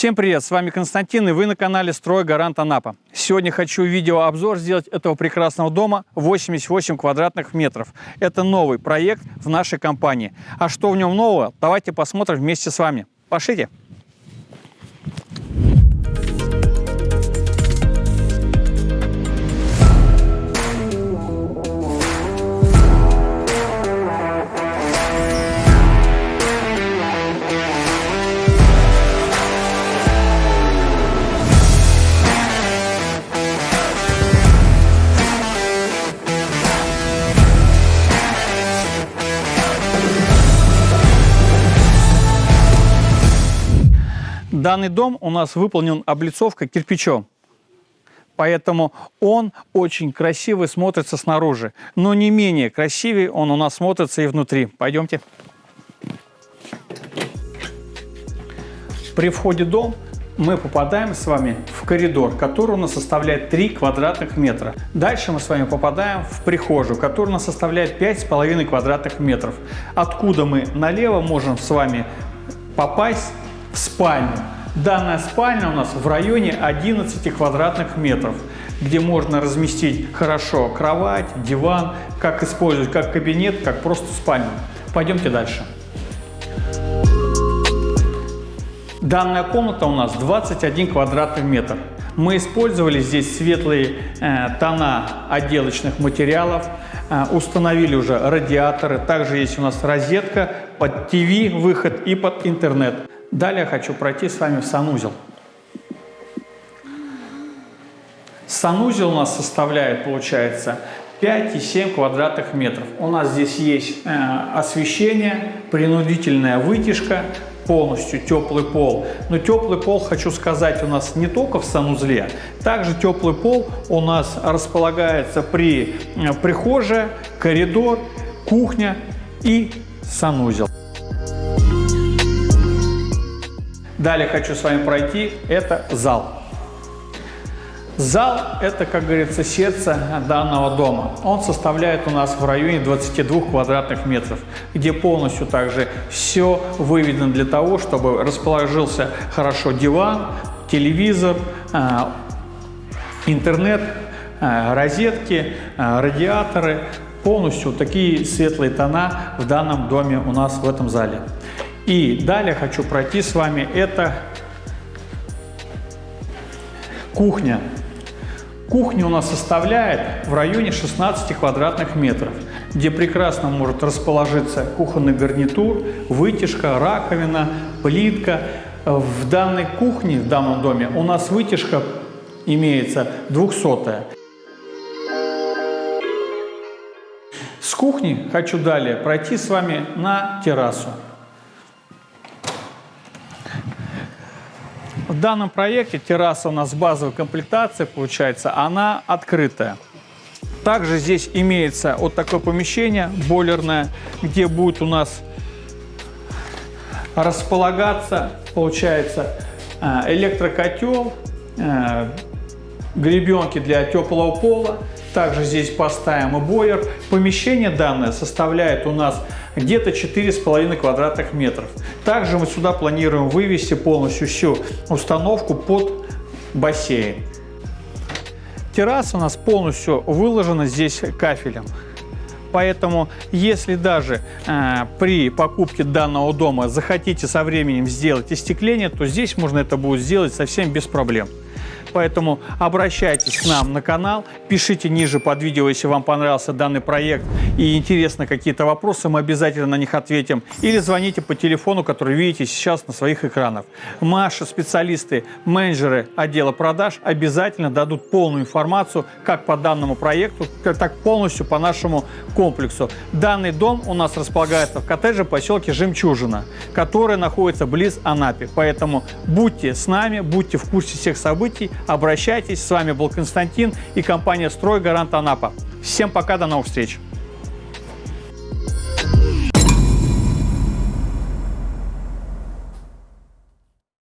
Всем привет, с вами Константин и вы на канале Строй Гарант Анапа. Сегодня хочу видеообзор сделать этого прекрасного дома 88 квадратных метров. Это новый проект в нашей компании. А что в нем нового, давайте посмотрим вместе с вами. Пошлите! Данный дом у нас выполнен облицовкой кирпичом. Поэтому он очень красивый смотрится снаружи. Но не менее красивый он у нас смотрится и внутри. Пойдемте. При входе в дом мы попадаем с вами в коридор, который у нас составляет 3 квадратных метра. Дальше мы с вами попадаем в прихожую, которая у нас составляет 5,5 квадратных метров. Откуда мы налево можем с вами попасть спальню. Данная спальня у нас в районе 11 квадратных метров, где можно разместить хорошо кровать, диван, как использовать как кабинет, как просто спальню. Пойдемте дальше. Данная комната у нас 21 квадратный метр. Мы использовали здесь светлые э, тона отделочных материалов, э, установили уже радиаторы, также есть у нас розетка под ТВ выход и под интернет. Далее хочу пройти с вами в санузел. Санузел у нас составляет, получается, 5,7 квадратных метров. У нас здесь есть э, освещение, принудительная вытяжка, полностью теплый пол. Но теплый пол, хочу сказать, у нас не только в санузле. Также теплый пол у нас располагается при э, прихожей, коридор, кухня и санузел. Далее хочу с вами пройти, это зал. Зал – это, как говорится, сердце данного дома. Он составляет у нас в районе 22 квадратных метров, где полностью также все выведено для того, чтобы расположился хорошо диван, телевизор, а, интернет, а, розетки, а, радиаторы. Полностью такие светлые тона в данном доме у нас в этом зале. И далее хочу пройти с вами, это кухня. Кухня у нас составляет в районе 16 квадратных метров, где прекрасно может расположиться кухонный гарнитур, вытяжка, раковина, плитка. В данной кухне, в данном доме у нас вытяжка имеется 200 -я. С кухни хочу далее пройти с вами на террасу. В данном проекте терраса у нас базовой комплектации получается, она открытая. Также здесь имеется вот такое помещение бойлерное, где будет у нас располагаться, получается, э, электрокотел, э, гребенки для теплого пола. Также здесь поставим и бойлер. Помещение данное составляет у нас где-то 4,5 квадратных метров. Также мы сюда планируем вывести полностью всю установку под бассейн. Терраса у нас полностью выложена здесь кафелем. Поэтому, если даже э, при покупке данного дома захотите со временем сделать остекление, то здесь можно это будет сделать совсем без проблем. Поэтому обращайтесь к нам на канал, пишите ниже под видео, если вам понравился данный проект и интересны какие-то вопросы, мы обязательно на них ответим. Или звоните по телефону, который видите сейчас на своих экранах. Наши специалисты, менеджеры отдела продаж обязательно дадут полную информацию как по данному проекту, так полностью по нашему комплексу. Данный дом у нас располагается в коттедже поселке Жемчужина, который находится близ Анапи. Поэтому будьте с нами, будьте в курсе всех событий, Обращайтесь. С вами был Константин и компания «Строй Гарант Анапа». Всем пока, до новых встреч!